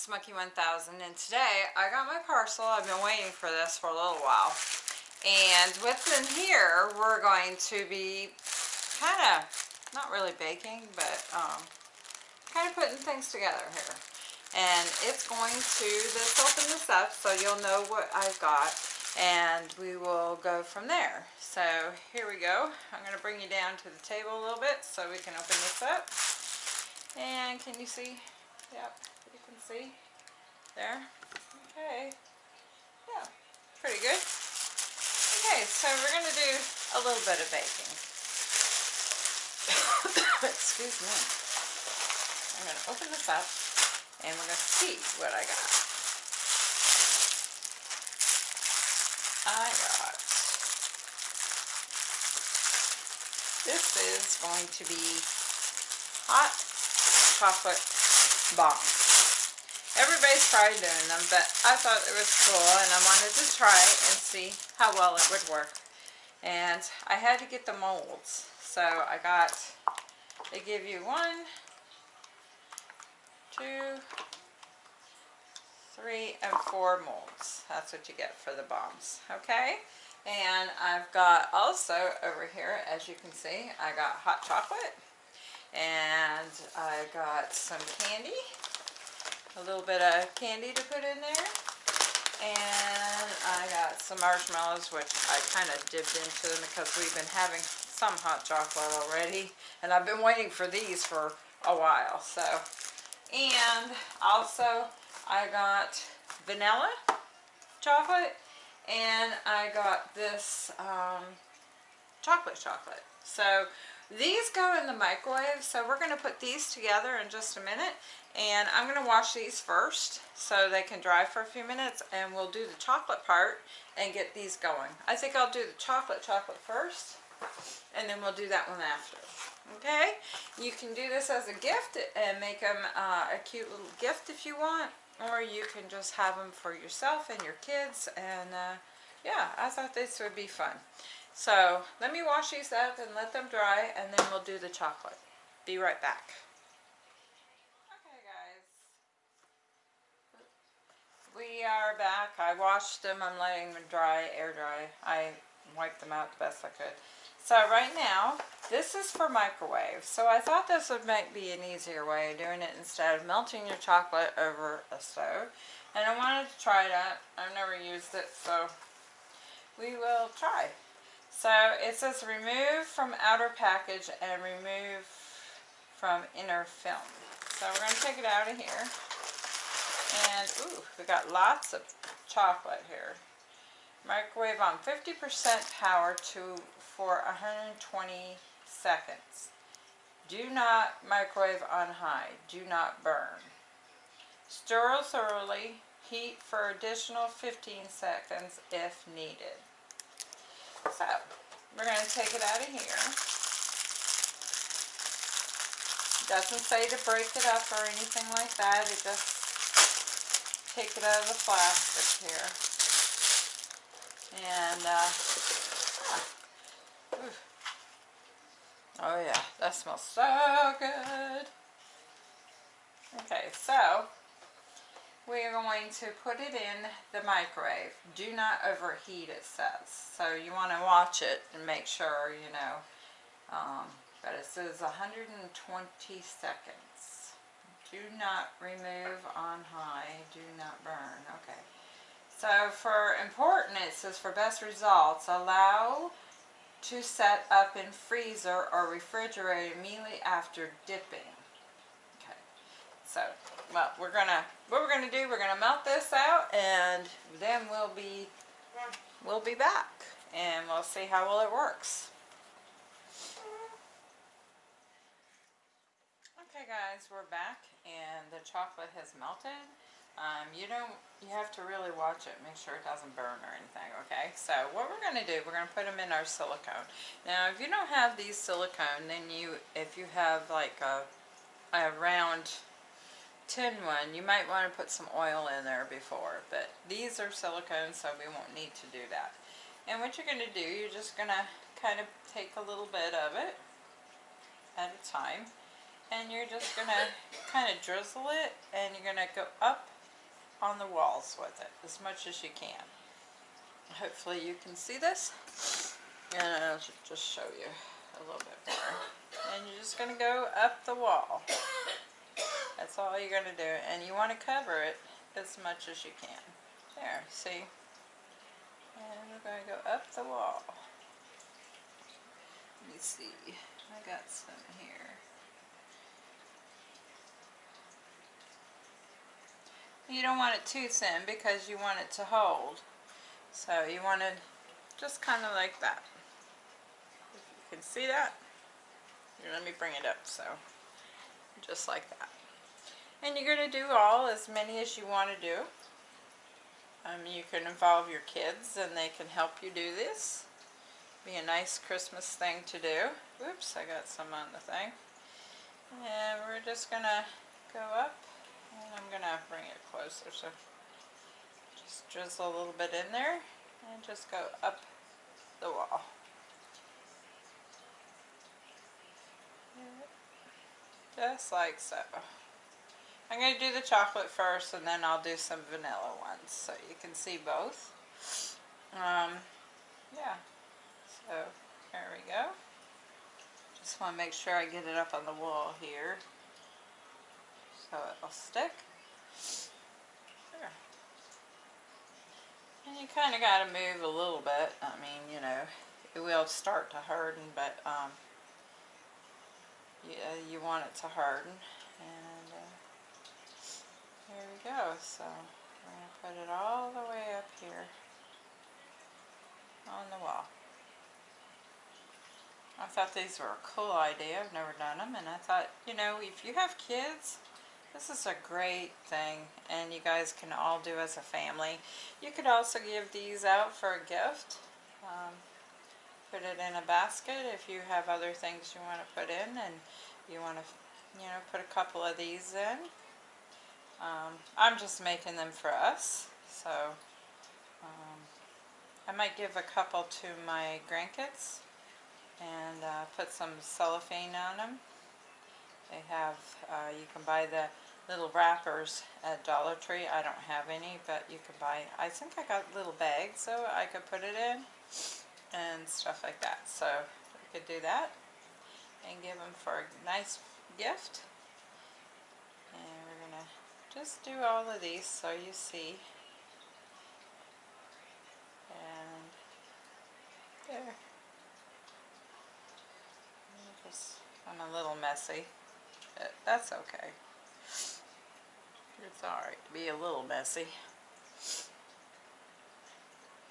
Smoky 1000 and today I got my parcel. I've been waiting for this for a little while. And within here, we're going to be kind of, not really baking, but um, kind of putting things together here. And it's going to, let's open this up so you'll know what I've got. And we will go from there. So here we go. I'm going to bring you down to the table a little bit so we can open this up. And can you see? Yep, see there. Okay. Yeah, pretty good. Okay, so we're going to do a little bit of baking. Excuse me. I'm going to open this up and we're going to see what I got. I got, this is going to be hot chocolate bombs. Everybody's probably doing them, but I thought it was cool and I wanted to try it and see how well it would work. And I had to get the molds. So I got, they give you one, two, three, and four molds. That's what you get for the bombs, okay? And I've got also over here, as you can see, I got hot chocolate and I got some candy a little bit of candy to put in there. And I got some marshmallows which I kind of dipped into them because we've been having some hot chocolate already. And I've been waiting for these for a while so. And also I got vanilla chocolate. And I got this um, chocolate chocolate. So these go in the microwave, so we're going to put these together in just a minute. And I'm going to wash these first so they can dry for a few minutes and we'll do the chocolate part and get these going. I think I'll do the chocolate chocolate first and then we'll do that one after. Okay? You can do this as a gift and make them uh, a cute little gift if you want or you can just have them for yourself and your kids and uh, yeah, I thought this would be fun. So let me wash these up and let them dry and then we'll do the chocolate. Be right back. Okay guys, we are back. I washed them. I'm letting them dry, air dry. I wiped them out the best I could. So right now, this is for microwave. So I thought this would make be an easier way of doing it instead of melting your chocolate over a stove. And I wanted to try that. I've never used it, so we will try. So it says remove from outer package and remove from inner film. So we're going to take it out of here. And, ooh, we got lots of chocolate here. Microwave on 50% power to for 120 seconds. Do not microwave on high. Do not burn. Stir thoroughly. Heat for additional 15 seconds if needed. So, we're going to take it out of here. doesn't say to break it up or anything like that. It just take it out of the plastic here. And, uh, oh yeah, that smells so good. Okay, so we are going to put it in the microwave. Do not overheat, it says. So you want to watch it and make sure, you know. Um, but it says 120 seconds. Do not remove on high. Do not burn. Okay. So for important, it says for best results, allow to set up in freezer or refrigerator immediately after dipping. Okay. So well, we're gonna, what we're gonna do, we're gonna melt this out and then we'll be, we'll be back and we'll see how well it works. Okay guys, we're back and the chocolate has melted. Um, you don't, you have to really watch it, make sure it doesn't burn or anything, okay? So what we're going to do, we're going to put them in our silicone. Now if you don't have these silicone, then you, if you have like a, a round tin one, you might want to put some oil in there before, but these are silicone, so we won't need to do that. And what you're going to do, you're just going to kind of take a little bit of it at a time, and you're just going to kind of drizzle it, and you're going to go up on the walls with it as much as you can. Hopefully you can see this. And I'll just show you a little bit more. And you're just going to go up the wall. That's all you're going to do. And you want to cover it as much as you can. There, see? And we're going to go up the wall. Let me see. I got some here. You don't want it too thin because you want it to hold. So you want to just kind of like that. If you can see that, here, let me bring it up so just like that. And you're going to do all as many as you want to do. Um, you can involve your kids and they can help you do this. Be a nice Christmas thing to do. Oops, I got some on the thing. And we're just going to go up and I'm going to bring it closer so just drizzle a little bit in there and just go up the wall. Just like so. I'm going to do the chocolate first and then I'll do some vanilla ones so you can see both. Um, yeah, so there we go. Just want to make sure I get it up on the wall here so it'll stick. And you kind of got to move a little bit. I mean, you know, it will start to harden, but um, you want it to harden. And uh, here we go. So we're going to put it all the way up here on the wall. I thought these were a cool idea. I've never done them. And I thought, you know, if you have kids, this is a great thing. And you guys can all do as a family. You could also give these out for a gift. Um, put it in a basket if you have other things you want to put in. And you want to, you know, put a couple of these in. Um, I'm just making them for us. So, um, I might give a couple to my grandkids and uh, put some cellophane on them. They have, uh, you can buy the little wrappers at Dollar Tree. I don't have any, but you can buy, I think I got little bags so I could put it in and stuff like that. So we could do that and give them for a nice gift. And we're going to just do all of these so you see. And there. Just, I'm a little messy, that's okay. It's alright to be a little messy.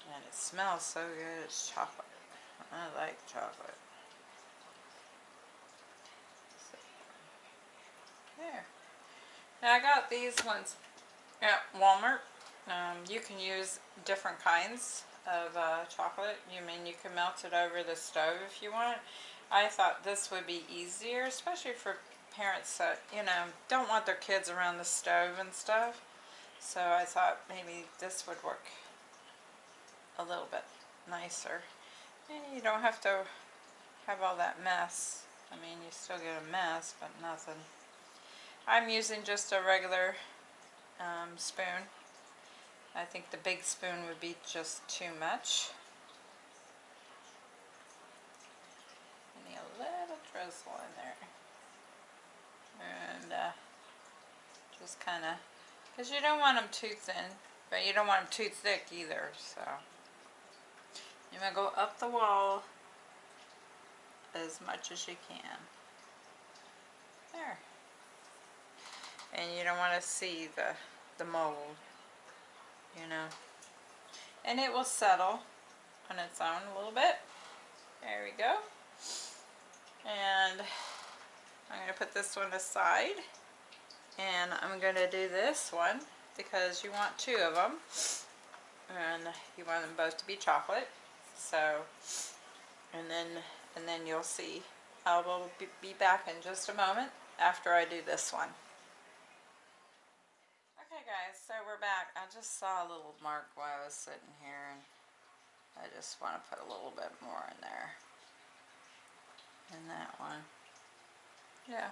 And it smells so good, it's chocolate. I like chocolate. So, there. Now I got these ones at Walmart. Um, you can use different kinds of uh, chocolate. You mean you can melt it over the stove if you want. I thought this would be easier, especially for parents that, you know, don't want their kids around the stove and stuff. So I thought maybe this would work a little bit nicer. And you don't have to have all that mess. I mean, you still get a mess, but nothing. I'm using just a regular um, spoon. I think the big spoon would be just too much. I need a little drizzle in there. And uh, just kind of, because you don't want them too thin, but you don't want them too thick either, so. You're going to go up the wall as much as you can. There. And you don't want to see the, the mold, you know. And it will settle on its own a little bit. There we go. And I'm going to put this one aside. And I'm going to do this one because you want two of them. And you want them both to be chocolate. So, and then, and then you'll see. I will be back in just a moment after I do this one. Guys, so we're back. I just saw a little mark while I was sitting here and I just want to put a little bit more in there in that one. Yeah.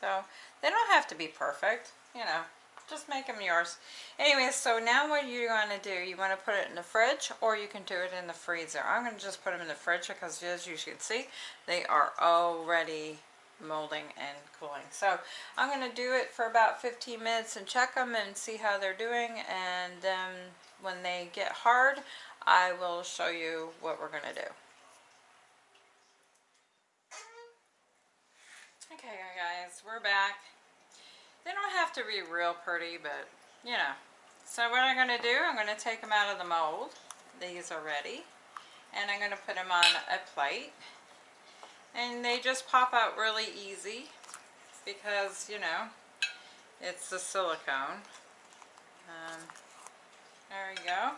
So, they don't have to be perfect, you know. just make them yours. Anyway, so now what you're going to do, you want to put it in the fridge or you can do it in the freezer. I'm going to just put them in the fridge because as you can see, they are already molding and cooling. So I'm going to do it for about 15 minutes and check them and see how they're doing. And then when they get hard, I will show you what we're going to do. Okay guys, we're back. They don't have to be real pretty, but you know. So what I'm going to do, I'm going to take them out of the mold. These are ready. And I'm going to put them on a plate. And they just pop out really easy because, you know, it's the silicone. Um, there we go.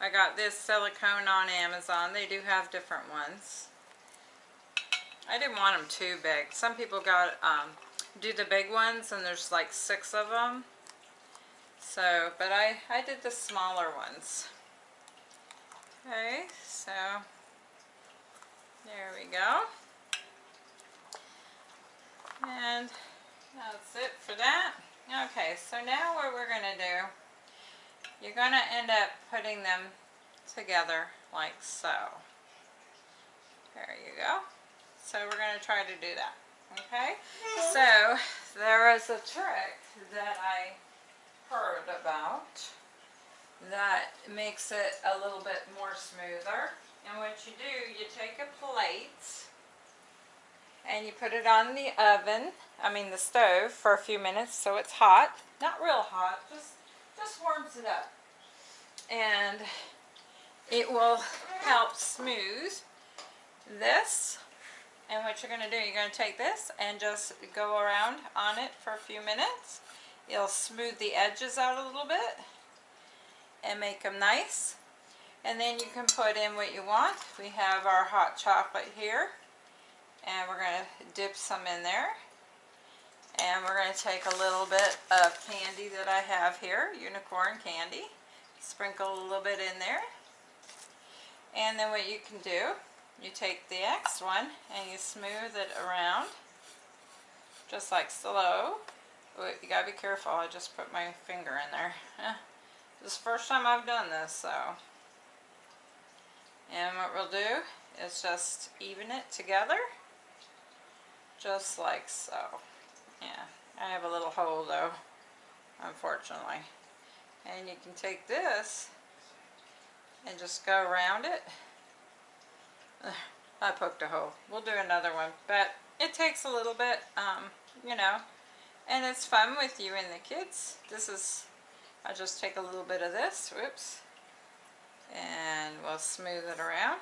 I got this silicone on Amazon. They do have different ones. I didn't want them too big. Some people got um, do the big ones and there's like six of them. So, but I, I did the smaller ones. Okay, so there we go. And that's it for that. Okay, so now what we're going to do, you're going to end up putting them together like so. There you go. So we're going to try to do that. Okay, so there is a trick that I heard about that makes it a little bit more smoother. And what you do, you take a plate and you put it on the oven, I mean the stove, for a few minutes so it's hot. Not real hot, just, just warms it up. And it will help smooth this and what you're going to do, you're going to take this and just go around on it for a few minutes. It'll smooth the edges out a little bit and make them nice. And then you can put in what you want. We have our hot chocolate here. And we're going to dip some in there. And we're going to take a little bit of candy that I have here, unicorn candy. Sprinkle a little bit in there. And then what you can do you take the next one and you smooth it around just like slow. You gotta be careful, I just put my finger in there. Eh, this is the first time I've done this, so. And what we'll do is just even it together, just like so. Yeah, I have a little hole though, unfortunately. And you can take this and just go around it I poked a hole. We'll do another one, but it takes a little bit, um, you know, and it's fun with you and the kids. This is, I just take a little bit of this, whoops, and we'll smooth it around.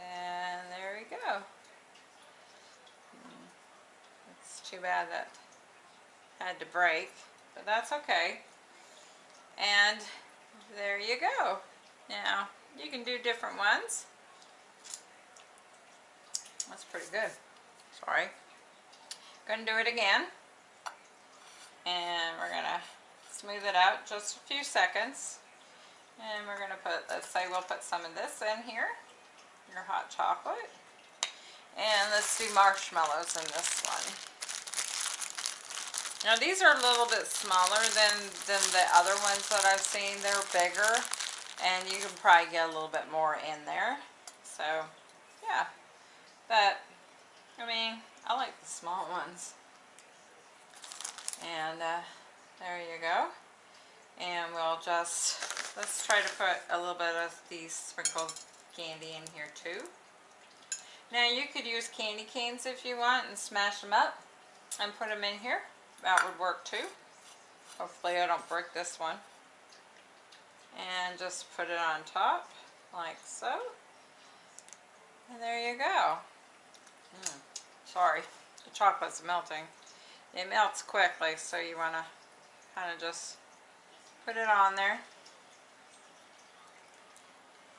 And there we go. It's too bad that had to break, but that's okay. And there you go. Now, you can do different ones. That's pretty good. Sorry. Gonna do it again. And we're gonna smooth it out just a few seconds. And we're gonna put, let's say we'll put some of this in here. Your hot chocolate. And let's do marshmallows in this one. Now these are a little bit smaller than, than the other ones that I've seen. They're bigger and you can probably get a little bit more in there so yeah but I mean I like the small ones and uh, there you go and we'll just let's try to put a little bit of these sprinkled candy in here too. Now you could use candy canes if you want and smash them up and put them in here. That would work too. Hopefully I don't break this one. And just put it on top like so. And there you go. Mm, sorry the chocolate's melting. It melts quickly so you want to kind of just put it on there.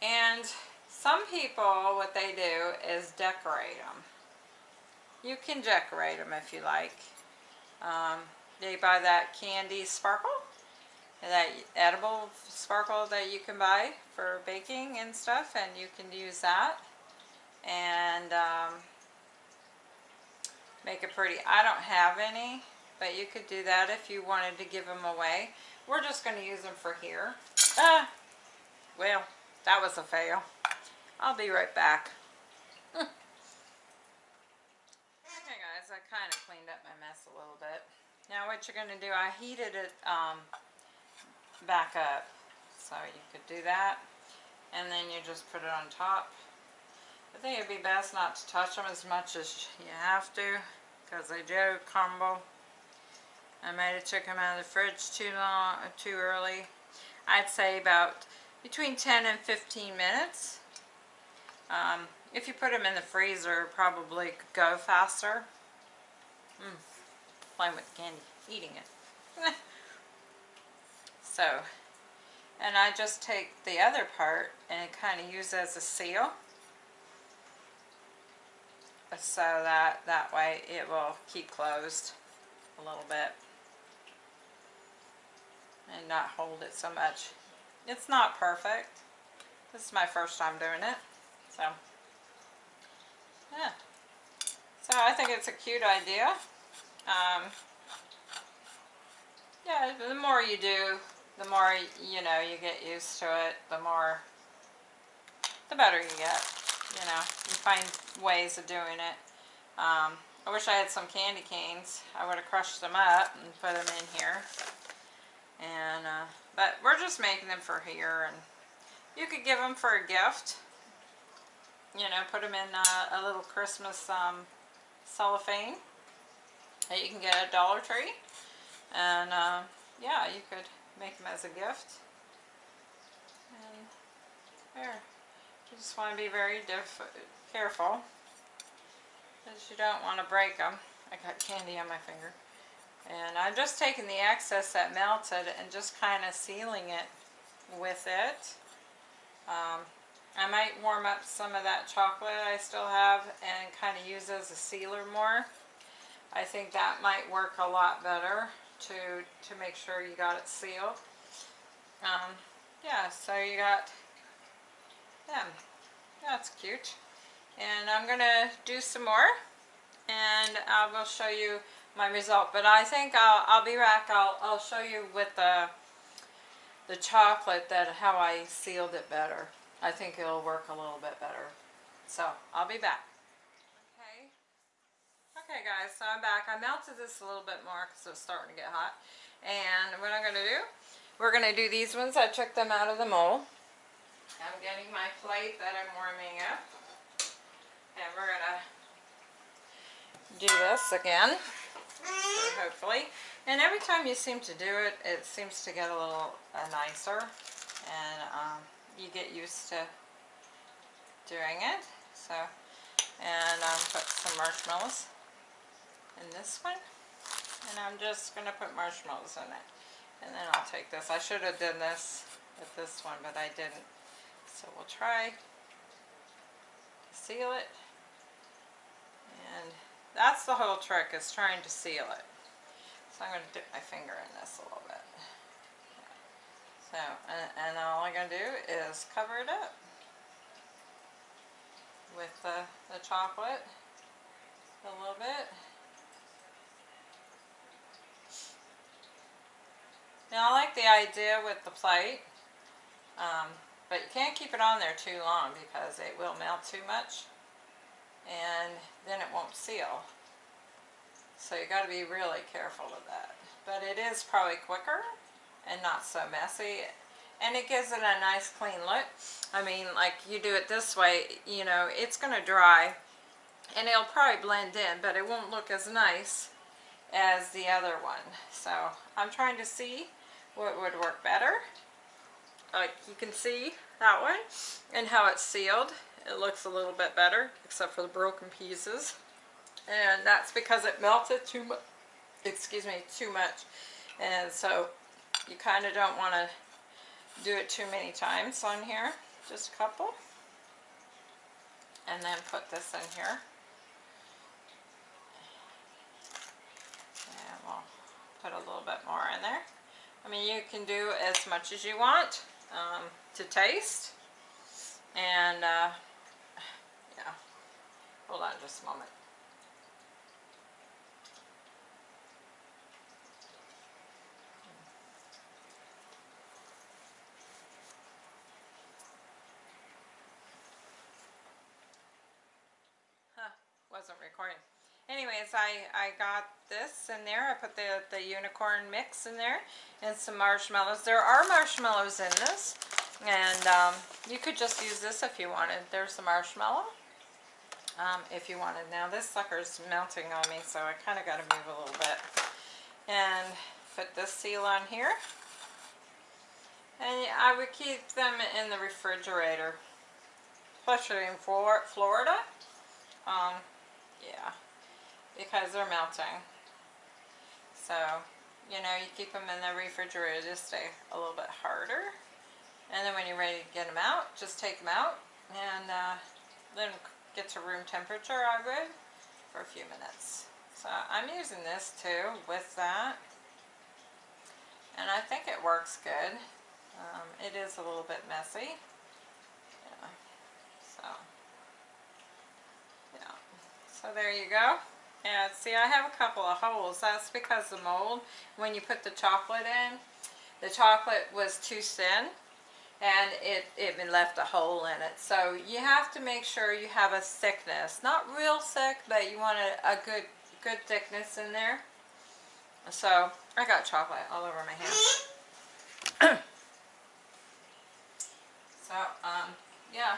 And some people what they do is decorate them you can decorate them if you like um, they buy that candy sparkle that edible sparkle that you can buy for baking and stuff and you can use that and um, make it pretty. I don't have any but you could do that if you wanted to give them away. We're just going to use them for here. Ah, well, that was a fail. I'll be right back. okay guys, I kind of cleaned up my mess a little bit. Now what you're going to do, I heated it um, back up. So you could do that. And then you just put it on top. I think it'd be best not to touch them as much as you have to because they do crumble. I might have took them out of the fridge too long, too early. I'd say about between 10 and 15 minutes. Um, if you put them in the freezer, probably go faster. Mm, playing with candy, eating it. so, and I just take the other part and kind of use as a seal. So that, that way it will keep closed a little bit and not hold it so much. It's not perfect. This is my first time doing it. So, yeah. So I think it's a cute idea. Um, yeah, the more you do, the more, you know, you get used to it, the more, the better you get. You know, you find ways of doing it. Um, I wish I had some candy canes. I would have crushed them up and put them in here. And, uh, but we're just making them for here. And you could give them for a gift. You know, put them in uh, a little Christmas um, cellophane that you can get at Dollar Tree. And, uh, yeah, you could make them as a gift. And there. You just want to be very careful. Because you don't want to break them. I got candy on my finger. And I'm just taking the excess that melted and just kind of sealing it with it. Um, I might warm up some of that chocolate I still have and kind of use as a sealer more. I think that might work a lot better to, to make sure you got it sealed. Um, yeah, so you got them. That's cute. And I'm going to do some more and I will show you my result. But I think I'll, I'll be back. I'll, I'll show you with the, the chocolate that how I sealed it better. I think it'll work a little bit better. So I'll be back. Okay. Okay guys, so I'm back. I melted this a little bit more because it's starting to get hot. And what I'm going to do, we're going to do these ones. I took them out of the mold. I'm getting my plate that I'm warming up. And we're going to do this again hopefully. And every time you seem to do it, it seems to get a little uh, nicer. And um, you get used to doing it. So, and um, put some marshmallows in this one. And I'm just going to put marshmallows in it. And then I'll take this. I should have done this with this one, but I didn't. So we'll try seal it. And that's the whole trick is trying to seal it. So I'm going to dip my finger in this a little bit. So, and, and all I'm going to do is cover it up with the, the chocolate a little bit. Now I like the idea with the plate, um, but you can't keep it on there too long because it will melt too much and then it won't seal. So you got to be really careful of that. But it is probably quicker and not so messy. And it gives it a nice clean look. I mean, like you do it this way, you know, it's to dry and it'll probably blend in, but it won't look as nice as the other one. So I'm trying to see what would work better. Like you can see that one and how it's sealed. It looks a little bit better, except for the broken pieces. And that's because it melted too much, excuse me, too much. And so you kind of don't want to do it too many times on here. Just a couple. And then put this in here. And we'll put a little bit more in there. I mean, you can do as much as you want um, to taste. And uh, Hold on just a moment. Anyways, I, I got this in there. I put the, the unicorn mix in there and some marshmallows. There are marshmallows in this. And um, you could just use this if you wanted. There's the marshmallow. Um, if you wanted. Now this sucker's melting on me, so I kind of got to move a little bit. And put this seal on here. And I would keep them in the refrigerator. Especially in Florida. Um, yeah. Because they're melting. So, you know, you keep them in the refrigerator to stay a little bit harder. And then when you're ready to get them out, just take them out. And uh, then get to room temperature, I would, for a few minutes. So I'm using this too with that. And I think it works good. Um, it is a little bit messy. Yeah. So, yeah. So there you go. And see, I have a couple of holes. That's because the mold, when you put the chocolate in, the chocolate was too thin and it, it left a hole in it. So you have to make sure you have a thickness. Not real thick, but you want a, a good, good thickness in there. So I got chocolate all over my hand. so, um, yeah.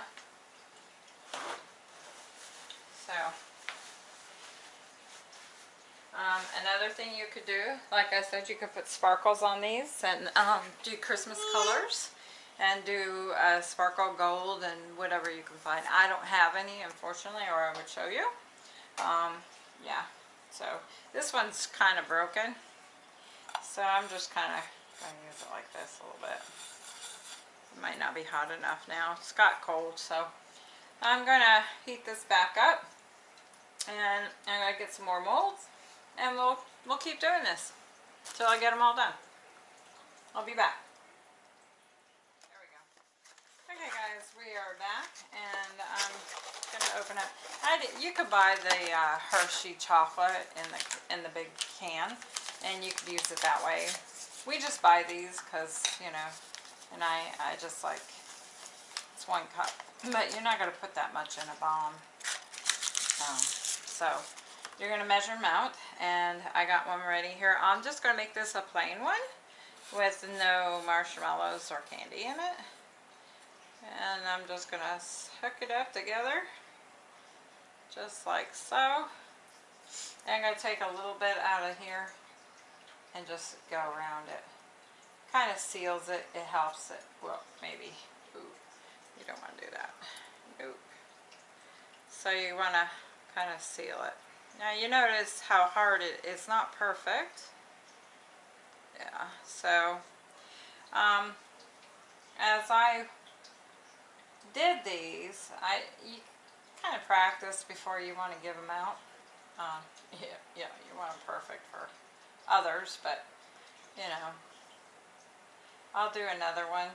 So, um, another thing you could do, like I said, you could put sparkles on these and um, do Christmas colors and do uh, sparkle gold and whatever you can find. I don't have any, unfortunately, or I would show you. Um, yeah, so this one's kind of broken. So I'm just kind of going to use it like this a little bit. It might not be hot enough now. It's got cold, so I'm going to heat this back up. And I'm going to get some more molds. And we'll, we'll keep doing this until I get them all done. I'll be back. There we go. Okay guys, we are back and I'm going to open up. I did, you could buy the uh, Hershey chocolate in the in the big can and you could use it that way. We just buy these because, you know, and I, I just like, it's one cup. But you're not going to put that much in a bomb. Um, so, you're going to measure them out and I got one ready here. I'm just going to make this a plain one with no marshmallows or candy in it. And I'm just going to hook it up together, just like so. And I'm going to take a little bit out of here and just go around it. Kind of seals it, it helps it, well, maybe, ooh, you don't want to do that, nope. So you want to kind of seal it. Now you notice how hard it, it's not perfect. Yeah, so, um, as I did these, I you kind of practice before you want to give them out. Um, yeah, yeah, you want them perfect for others, but you know, I'll do another one.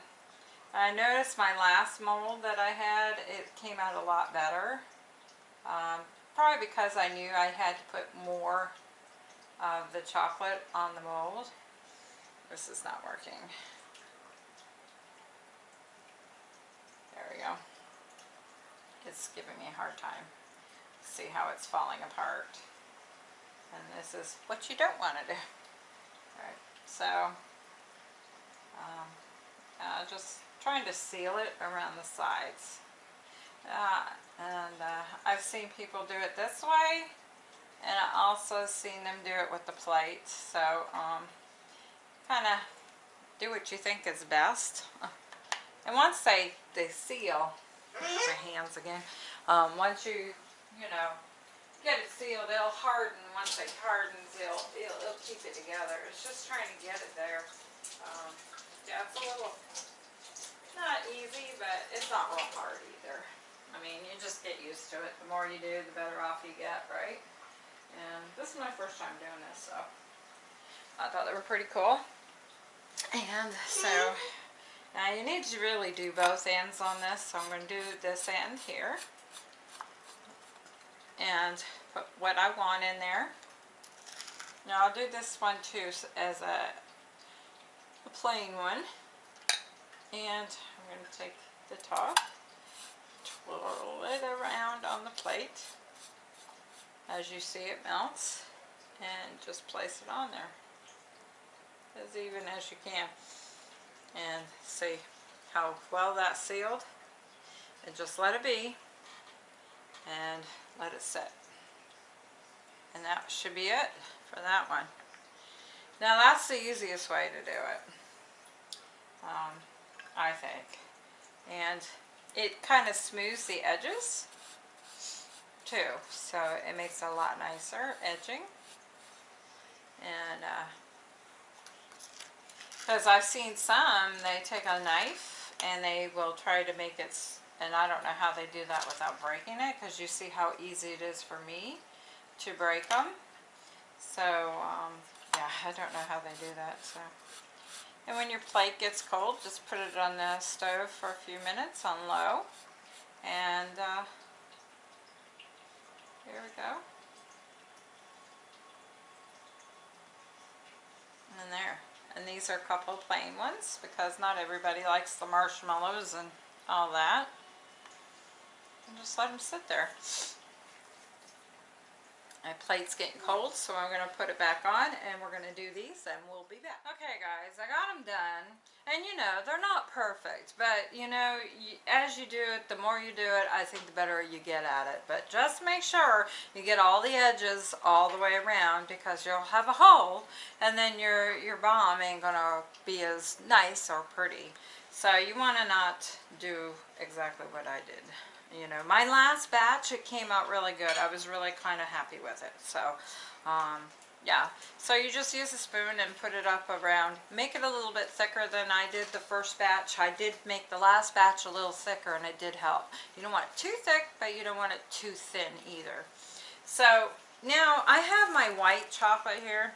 I noticed my last mold that I had, it came out a lot better. Um, probably because I knew I had to put more of the chocolate on the mold. This is not working. There we go. It's giving me a hard time. See how it's falling apart. And this is what you don't want to do. Alright, so um, uh, just trying to seal it around the sides. Uh, and uh, I've seen people do it this way and I also seen them do it with the plate. So um, kind of do what you think is best. And once they, they seal, my hands again, um, once you, you know, get it sealed, it'll harden. Once it hardens, it'll, it'll, it'll keep it together. It's just trying to get it there. Um, yeah, it's a little, not easy, but it's not real hard either. I mean, you just get used to it. The more you do, the better off you get, right? And this is my first time doing this, so I thought they were pretty cool. And so now you need to really do both ends on this, so I'm going to do this end here. And put what I want in there. Now I'll do this one too as a, a plain one. And I'm going to take the top, twirl it around on the plate. as you see it melts. And just place it on there. As even as you can. And see how well that's sealed. And just let it be. And let it sit and that should be it for that one. Now that's the easiest way to do it. Um, I think. And it kind of smooths the edges too so it makes a lot nicer edging. And because uh, I've seen some they take a knife and they will try to make it and I don't know how they do that without breaking it because you see how easy it is for me to break them so um, yeah I don't know how they do that so and when your plate gets cold just put it on the stove for a few minutes on low. And uh, here we go. And there. And these are a couple plain ones because not everybody likes the marshmallows and all that. And just let them sit there my plate's getting cold, so I'm going to put it back on and we're going to do these and we'll be back. Okay guys, I got them done. And you know, they're not perfect, but you know, as you do it, the more you do it, I think the better you get at it. But just make sure you get all the edges all the way around because you'll have a hole and then your, your bomb ain't going to be as nice or pretty. So you want to not do exactly what I did you know my last batch it came out really good. I was really kind of happy with it so um, yeah. So you just use a spoon and put it up around make it a little bit thicker than I did the first batch. I did make the last batch a little thicker and it did help. You don't want it too thick but you don't want it too thin either. So now I have my white chocolate here.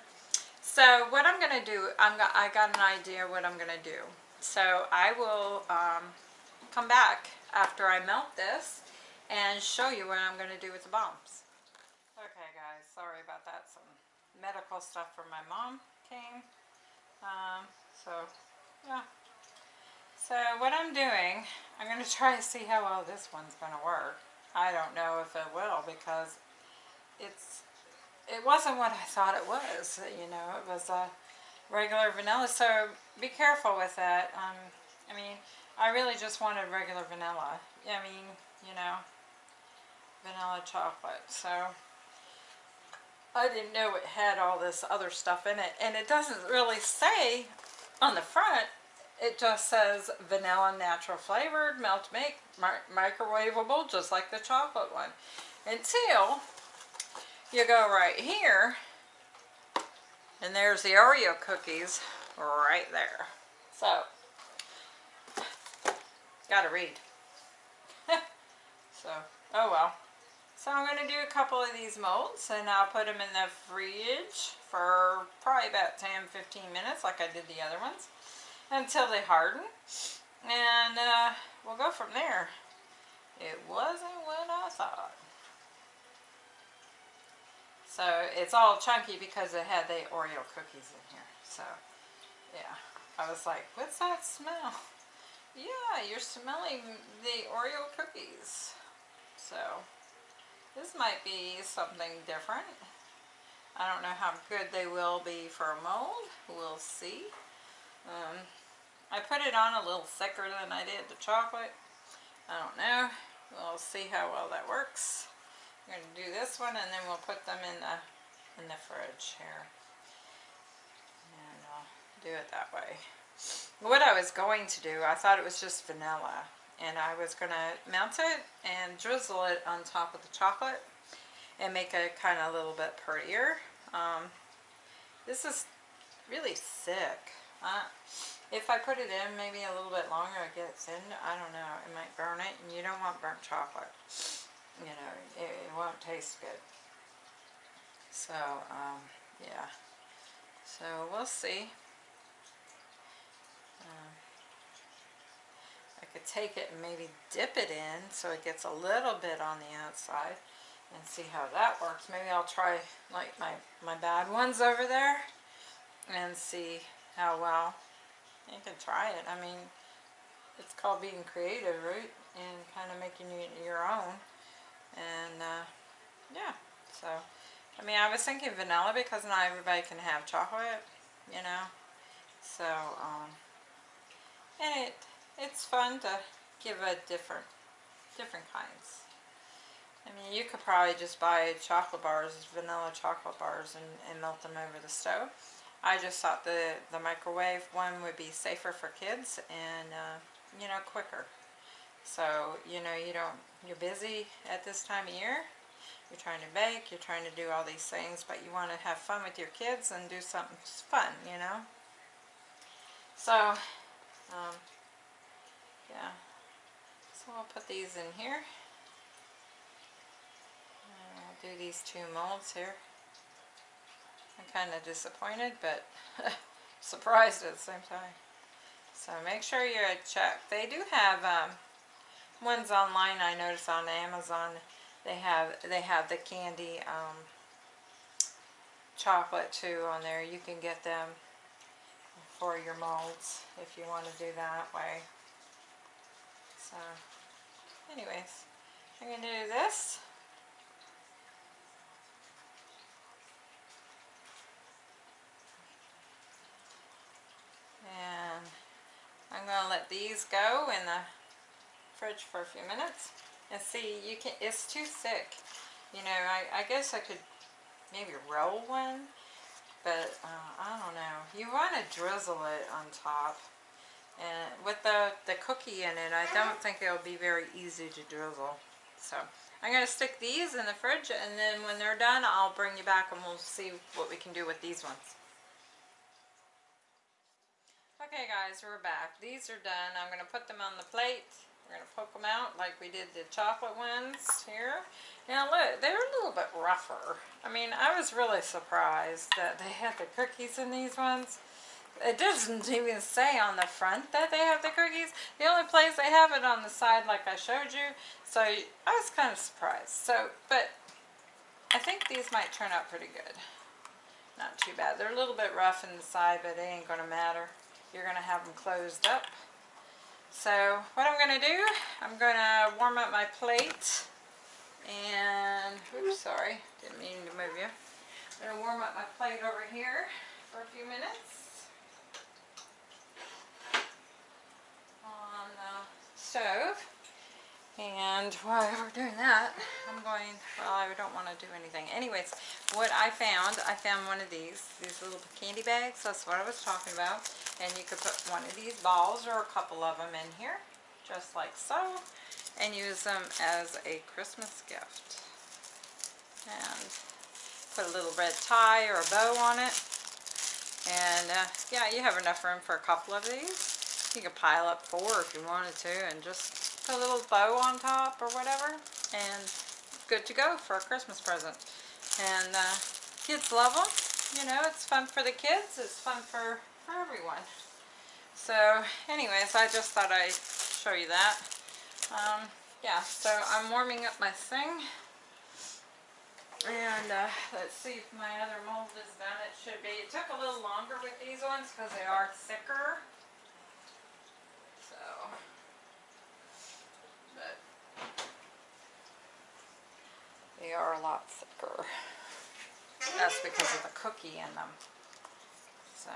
So what I'm gonna do I'm got I got an idea what I'm gonna do. So I will um, come back after I melt this and show you what I'm going to do with the bombs. Okay guys, sorry about that. Some medical stuff from my mom came. Um, so, yeah. So what I'm doing, I'm going to try to see how well this one's going to work. I don't know if it will because it's it wasn't what I thought it was. You know, it was a regular vanilla. So be careful with that. Um, I mean, I really just wanted regular vanilla. I mean, you know, vanilla chocolate. So, I didn't know it had all this other stuff in it. And it doesn't really say on the front. It just says vanilla natural flavored, melt make, microwavable, just like the chocolate one. Until you go right here. And there's the Oreo cookies right there. So, Gotta read. so, oh well. So I'm going to do a couple of these molds and I'll put them in the fridge for probably about 10-15 minutes like I did the other ones until they harden. And uh, we'll go from there. It wasn't what I thought. So it's all chunky because it had the Oreo cookies in here. So yeah, I was like, what's that smell? Yeah, you're smelling the Oreo cookies. So, this might be something different. I don't know how good they will be for a mold. We'll see. Um, I put it on a little thicker than I did the chocolate. I don't know. We'll see how well that works. I'm going to do this one and then we'll put them in the in the fridge here. And I'll do it that way what I was going to do, I thought it was just vanilla. And I was going to melt it and drizzle it on top of the chocolate and make it kind of a little bit prettier. Um, this is really thick. Uh, if I put it in maybe a little bit longer, it gets in. I don't know. It might burn it. And you don't want burnt chocolate. You know, it, it won't taste good. So, um, yeah. So, we'll see. I could take it and maybe dip it in so it gets a little bit on the outside and see how that works. Maybe I'll try like my, my bad ones over there and see how well you can try it. I mean, it's called being creative, right? And kind of making it your own. And uh, yeah, So, I mean, I was thinking vanilla because not everybody can have chocolate, you know. So, um, and it it's fun to give a different different kinds. I mean, you could probably just buy chocolate bars, vanilla chocolate bars, and, and melt them over the stove. I just thought the, the microwave one would be safer for kids and, uh, you know, quicker. So, you know, you don't, you're busy at this time of year. You're trying to bake, you're trying to do all these things, but you want to have fun with your kids and do something fun, you know. So, um, yeah. So I'll put these in here. And I'll do these two molds here. I'm kind of disappointed, but surprised at the same time. So make sure you check. They do have um, ones online. I noticed on Amazon. They have they have the candy um, chocolate too on there. You can get them for your molds if you want to do that way. So, anyways, I'm going to do this. And I'm going to let these go in the fridge for a few minutes. And see, you can, it's too thick. You know, I, I guess I could maybe roll one, but uh, I don't know. You want to drizzle it on top. And with the, the cookie in it, I don't think it'll be very easy to drizzle. So I'm going to stick these in the fridge and then when they're done, I'll bring you back and we'll see what we can do with these ones. Okay guys, we're back. These are done. I'm going to put them on the plate. We're going to poke them out like we did the chocolate ones here. Now look, they're a little bit rougher. I mean, I was really surprised that they had the cookies in these ones. It doesn't even say on the front that they have the cookies. The only place they have it on the side like I showed you. So I was kind of surprised. So, but I think these might turn out pretty good. Not too bad. They're a little bit rough in the side, but it ain't going to matter. You're going to have them closed up. So what I'm going to do, I'm going to warm up my plate. And, oops, sorry, didn't mean to move you. I'm going to warm up my plate over here for a few minutes. Stove. And while we're doing that, I'm going, well, I don't want to do anything. Anyways, what I found, I found one of these, these little candy bags. That's what I was talking about. And you could put one of these balls or a couple of them in here, just like so. And use them as a Christmas gift. And put a little red tie or a bow on it. And uh, yeah, you have enough room for a couple of these. You could pile up four if you wanted to and just put a little bow on top or whatever and good to go for a Christmas present. And uh, kids love them. You know, it's fun for the kids. It's fun for, for everyone. So anyways, I just thought I'd show you that. Um, yeah, so I'm warming up my thing. And uh, let's see if my other mold is done. It should be. It took a little longer with these ones because they are thicker. They are a lot thicker. That's because of the cookie in them. So.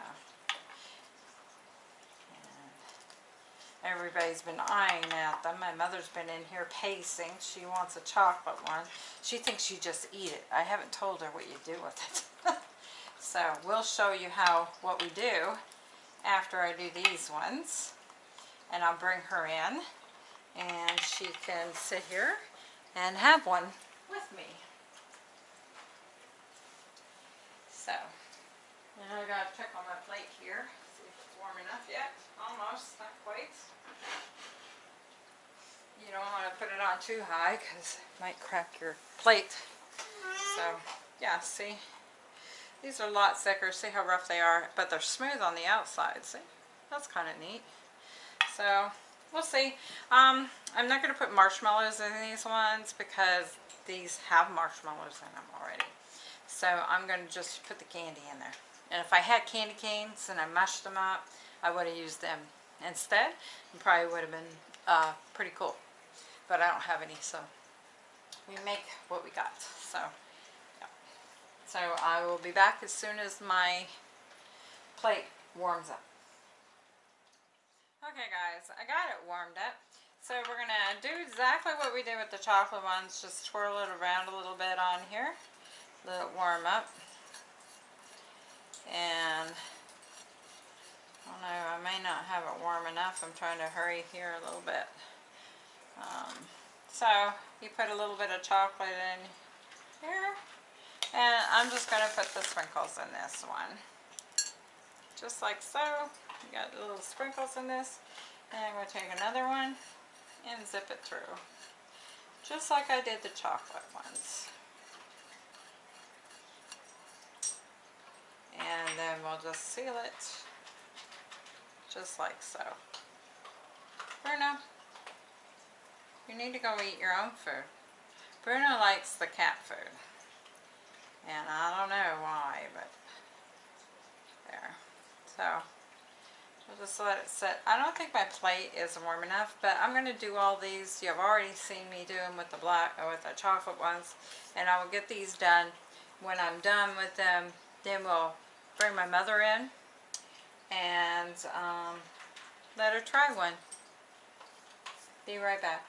everybody's been eyeing at them. My mother's been in here pacing. She wants a chocolate one. She thinks you just eat it. I haven't told her what you do with it. so we'll show you how what we do after I do these ones. And I'll bring her in and she can sit here and have one with me. So, now I gotta check on my plate here, see if it's warm enough yet. Almost, not quite. You don't want to put it on too high because it might crack your plate. So, yeah, see? These are a lot thicker. See how rough they are? But they're smooth on the outside, see? That's kind of neat. So, we'll see. Um, I'm not going to put marshmallows in these ones because these have marshmallows in them already. So I'm going to just put the candy in there. And if I had candy canes and I mashed them up, I would have used them instead. Probably would have been uh, pretty cool. But I don't have any, so we make what we got. So So I will be back as soon as my plate warms up. Okay guys, I got it warmed up. So we're gonna do exactly what we did with the chocolate ones, just twirl it around a little bit on here, let it warm up. And, I don't know, I may not have it warm enough, I'm trying to hurry here a little bit. Um, so, you put a little bit of chocolate in here, and I'm just gonna put the sprinkles in this one. Just like so, you got little sprinkles in this, and I'm gonna take another one, and zip it through. Just like I did the chocolate ones. And then we'll just seal it. Just like so. Bruno, you need to go eat your own food. Bruno likes the cat food. And I don't know why, but there. So, We'll just let it sit. I don't think my plate is warm enough, but I'm going to do all these. You've already seen me do them with the black or with the chocolate ones. And I will get these done. When I'm done with them, then we'll bring my mother in and um, let her try one. Be right back.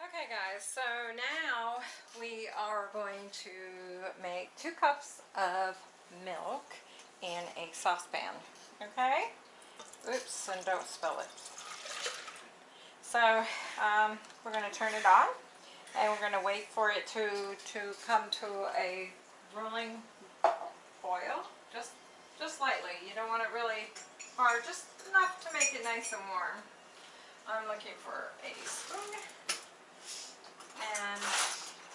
Okay guys, so now we are going to make two cups of milk in a saucepan okay? Oops, and don't spill it. So, um, we're going to turn it on, and we're going to wait for it to, to come to a rolling boil, just, just lightly. You don't want it really hard, just enough to make it nice and warm. I'm looking for a spoon, and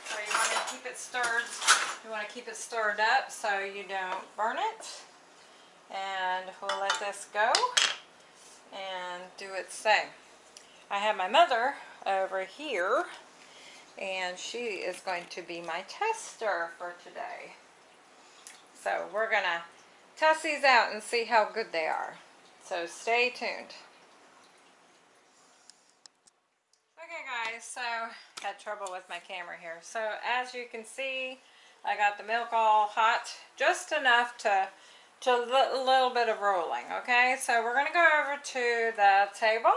so you want to keep it stirred, you want to keep it stirred up so you don't burn it and we'll let this go and do its thing. I have my mother over here and she is going to be my tester for today. So we're going to test these out and see how good they are. So stay tuned. Okay guys, so had trouble with my camera here. So as you can see, I got the milk all hot, just enough to to a little bit of rolling, okay? So we're going to go over to the table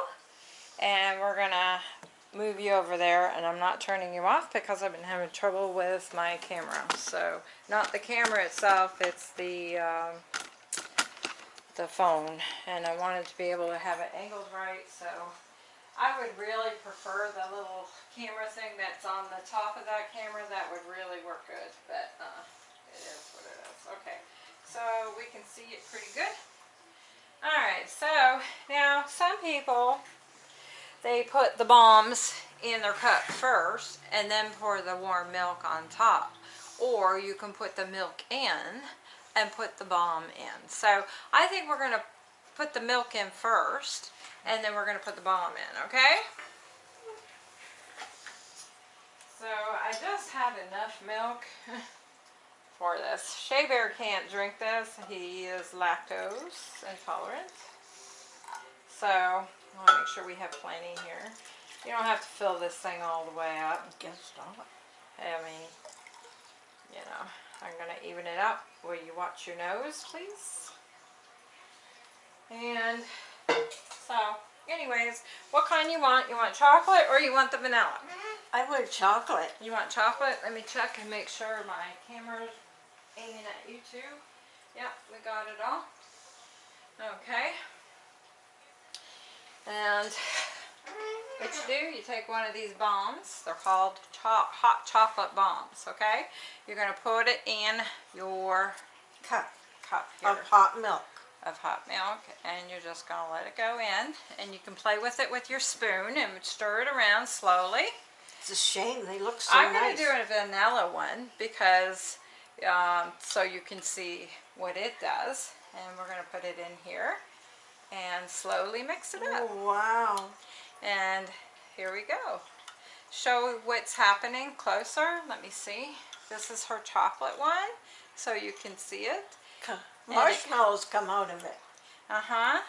and we're going to move you over there and I'm not turning you off because I've been having trouble with my camera. So not the camera itself, it's the um, the phone and I wanted to be able to have it angled right so I would really prefer the little camera thing that's on the top of that camera that would really work good but uh, it is what it is. Okay so we can see it pretty good. Alright, so now some people, they put the bombs in their cup first and then pour the warm milk on top. Or you can put the milk in and put the bomb in. So I think we're going to put the milk in first and then we're going to put the bomb in, okay? So I just have enough milk for this. Shea Bear can't drink this. He is lactose intolerant. So, want to make sure we have plenty here. You don't have to fill this thing all the way up. I guess not. I mean, you know, I'm going to even it up. Will you watch your nose, please? And so, anyways, what kind you want? You want chocolate or you want the vanilla? Mm-hmm. I want chocolate. You want chocolate? Let me check and make sure my camera's aiming at you too. Yep, we got it all. Okay. And what you do, you take one of these bombs. They're called cho hot chocolate bombs, okay? You're going to put it in your cup cup here of hot milk. Of hot milk, and you're just going to let it go in. And you can play with it with your spoon and stir it around slowly. It's a shame, they look so I'm nice. going to do a vanilla one because um, so you can see what it does. And we're going to put it in here and slowly mix it up. Oh, wow. And here we go. Show what's happening closer. Let me see. This is her chocolate one, so you can see it. Marshmallows come out of it. Uh-huh.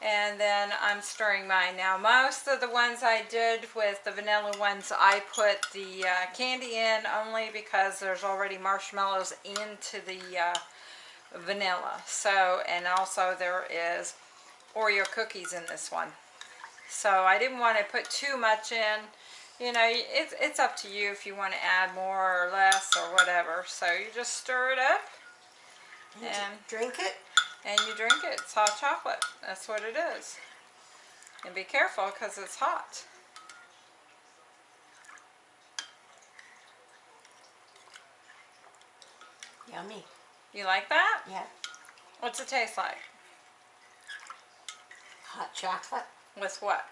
And then I'm stirring mine now. Most of the ones I did with the vanilla ones, I put the uh, candy in only because there's already marshmallows into the uh, vanilla. So, and also there is Oreo cookies in this one. So I didn't want to put too much in. You know, it's, it's up to you if you want to add more or less or whatever. So you just stir it up And And- drink it. and you drink it. It's hot chocolate. That's what it is. And be careful because it's hot. Yummy. You like that? Yeah. What's it taste like? Hot chocolate. With what?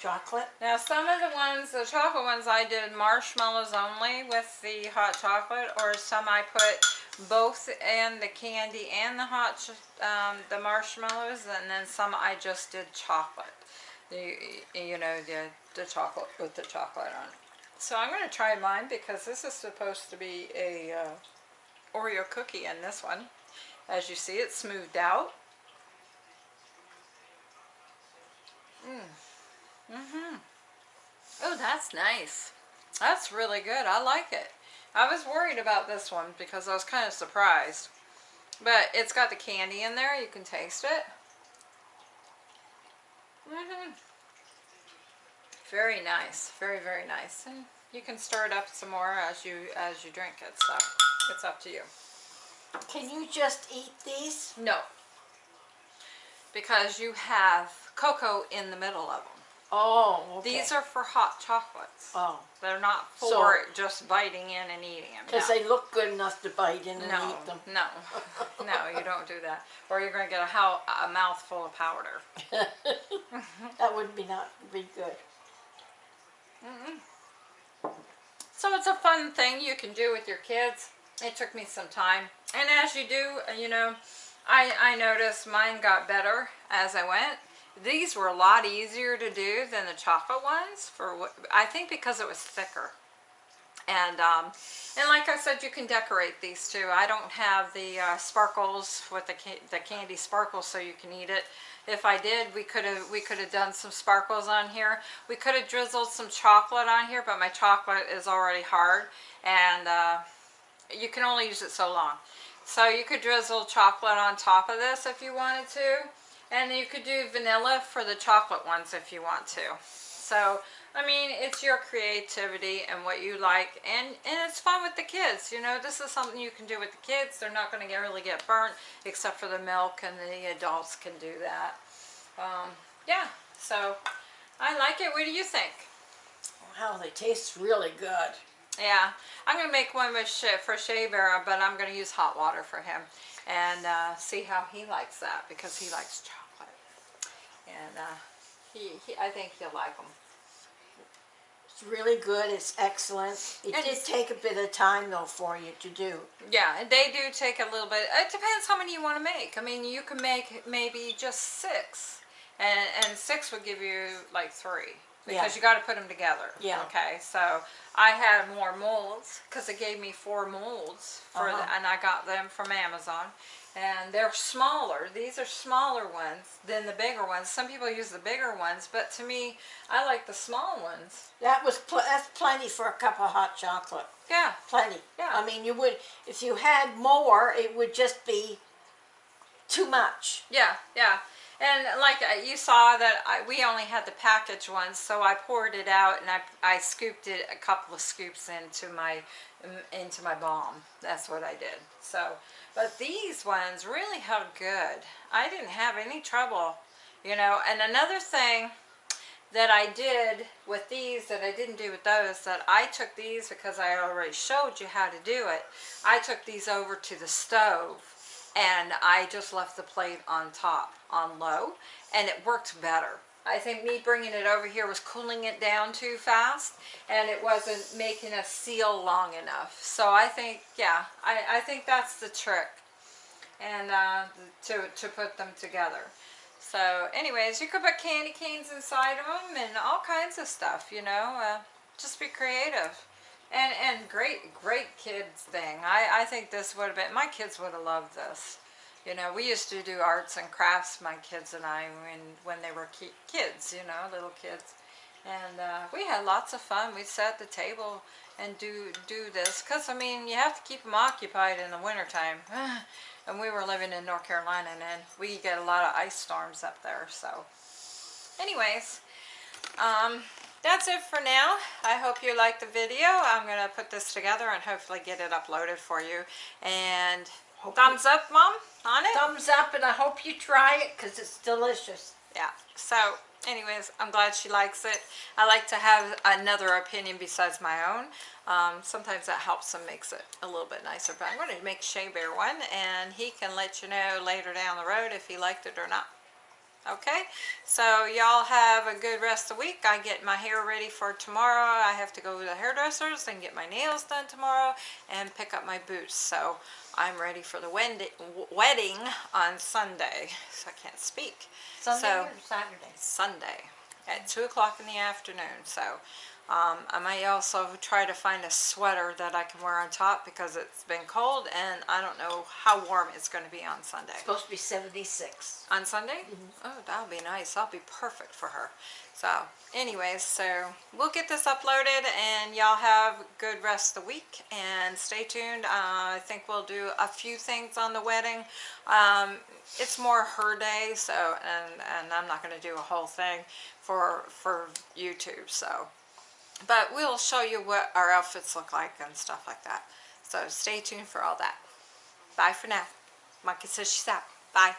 Chocolate. Now some of the ones, the chocolate ones I did marshmallows only with the hot chocolate or some I put both in the candy and the hot, um, the marshmallows and then some I just did chocolate. The, you know, the, the chocolate with the chocolate on it. So I'm going to try mine because this is supposed to be a uh, Oreo cookie in this one. As you see, it's smoothed out. Mm-hmm. Oh, that's nice. That's really good. I like it. I was worried about this one because I was kind of surprised. But it's got the candy in there. You can taste it. hmm Very nice. Very, very nice. And you can stir it up some more as you as you drink it. So it's up to you. Can you just eat these? No. Because you have cocoa in the middle of them. Oh, okay. These are for hot chocolates. Oh, They're not for So- just biting in and eating them. because no. they look good enough to bite in and no, eat them. no, no, you don't do that. Or you're going to get a, how, a mouthful of powder. That would be not be good. So it's a fun thing you can do with your kids. It took me some time. And as you do, you know, I, I noticed mine got better as I went. These were a lot easier to do than the chocolate ones for what, I think because it was thicker. And um, and like I said, you can decorate these too. I don't have the uh, sparkles with the ca- the candy sparkles, so you can eat it. If I did, we could have we could have done some sparkles on here. We could have drizzled some chocolate on here, but my chocolate is already hard, and uh, you can only use it so long. So you could drizzle chocolate on top of this if you wanted to, and you could do vanilla for the chocolate ones if you want to. So I mean, it's your creativity and what you like, and and it's fun with the kids. You know, this is something you can do with the kids. They're not going to really get burnt, except for the milk, and the adults can do that. Um, yeah, so I like it. What do you think? Wow, they taste really good. Yeah, I'm gonna make one with Sha for Shea Bear, but I'm gonna use hot water for him and uh, see how he likes that because he likes chocolate, and uh, he, he I think he'll like them. It's really good. It's excellent. It And did take a bit of time though for you to do. Yeah, they do take a little bit. It depends how many you want to make. I mean, you can make maybe just six, and and six would give you like three because Yeah. you got to put them together. Yeah. Okay, so I had more molds because it gave me four molds for, Uh-huh. and I got them from Amazon, and they're smaller. These are smaller ones than the bigger ones. Some people use the bigger ones, but to me, I like the small ones. That was pl- that's plenty for a cup of hot chocolate. Yeah. Plenty. Yeah. I mean, you would if you had more, it would just be too much. Yeah, yeah. And like uh, you saw that I, we only had the package ones, so I poured it out and I, I scooped it a couple of scoops into my into my bomb. That's what I did. So, but these ones really held good. I didn't have any trouble, you know. And another thing that I did with these that I didn't do with those that I took these because I already showed you how to do it. I took these over to the stove and I just left the plate on top on low and it worked better. I think me bringing it over here was cooling it down too fast and it wasn't making a seal long enough. So I think, yeah, I, I think that's the trick and uh, to, to put them together. So anyways, you could put candy canes inside of them and all kinds of stuff, you know, uh, just be creative. And, and great, great kids thing. I, I think this would have been, my kids would have loved this. You know, we used to do arts and crafts, my kids and I, when, when they were ki- kids, you know, little kids. And uh, we had lots of fun. We'd sit at the table and do do this. Because, I mean, you have to keep them occupied in the wintertime. and we were living in North Carolina and we get a lot of ice storms up there. So, anyways, um, that's it for now. I hope you liked the video. I'm going to put this together and hopefully get it uploaded for you. And Hope thumbs up, Mom, on it? Thumbs up, and I hope you try it because it's delicious. Yeah. So, anyways, I'm glad she likes it. I like to have another opinion besides my own. Um, sometimes that helps and makes it a little bit nicer. But I'm going to make Shea Bear one, and he can let you know later down the road if he liked it or not. Okay, so y'all have a good rest of the week. I get my hair ready for tomorrow. I have to go to the hairdressers and get my nails done tomorrow and pick up my boots. So I'm ready for the wedding wedding on Sunday. So I can't speak. Sunday So- or Saturday? Sunday at 2 o'clock in the afternoon. So um, I might also try to find a sweater that I can wear on top because it's been cold and I don't know how warm it's going to be on Sunday. It's supposed to be 76. On Sunday? Oh, that'll be nice. That'll be perfect for her. So, anyways, so we'll get this uploaded and y'all have good rest of the week and stay tuned. Uh, I think we'll do a few things on the wedding. Um, it's more her day, so, and, and I'm not going to do a whole thing for, for YouTube, so. But we'll show you what our outfits look like and stuff like that. So stay tuned for all that. Bye for now. Monkey says she's out. Bye.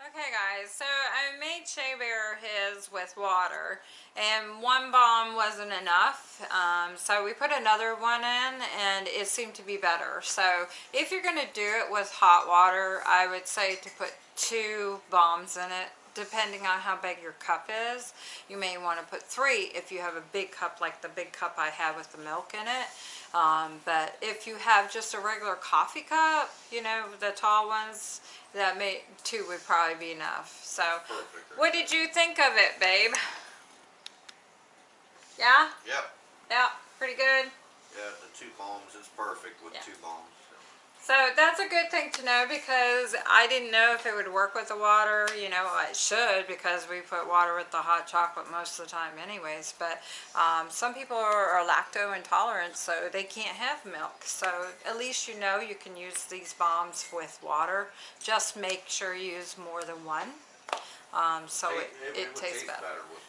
Okay guys, so I made Shea Bear his with water and one bomb wasn't enough um, so we put another one in and it seemed to be better. So if you're going to do it with hot water I would say to put two bombs in it depending on how big your cup is. You may want to put three if you have a big cup like the big cup I have with the milk in it. Um, but if you have just a regular coffee cup, you know, the tall ones, that may, two would probably be enough. So, Perfect. what did you think of it, babe? Yeah? Yep. Yeah, pretty good. Yeah, the two bombs is perfect with Yeah. two bombs. So that's a good thing to know because I didn't know if it would work with the water. You know, it should because we put water with the hot chocolate most of the time anyways. But um, some people are, are lacto intolerant, so they can't have milk. So at least you know you can use these bombs with water. Just make sure you use more than one. Um, so it, it, would tastes taste better. milk.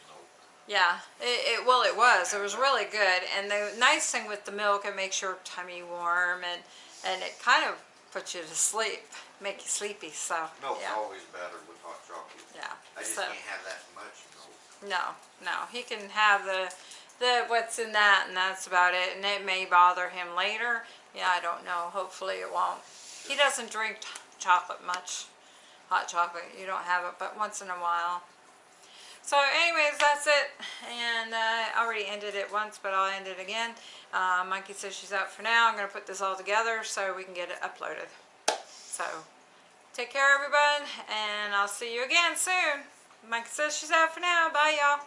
Yeah, it, it well it was. It was really good. And the nice thing with the milk, it makes your tummy warm and and it kind of puts you to sleep, make you sleepy. So Milk's yeah, always better with hot chocolate. yeah. I just so can't have that much milk. no, no, he can have the the what's in that, and that's about it. And it may bother him later. Yeah, I don't know. Hopefully it won't. He doesn't drink t- chocolate much, hot chocolate. You don't have it, but once in a while so anyways that's it. And uh, I already ended it once but I'll end it again. Uh, monkey says she's out for now. I'm gonna put this all together so we can get it uploaded. So take care everyone and I'll see you again soon. Monkey says she's out for now. Bye y'all.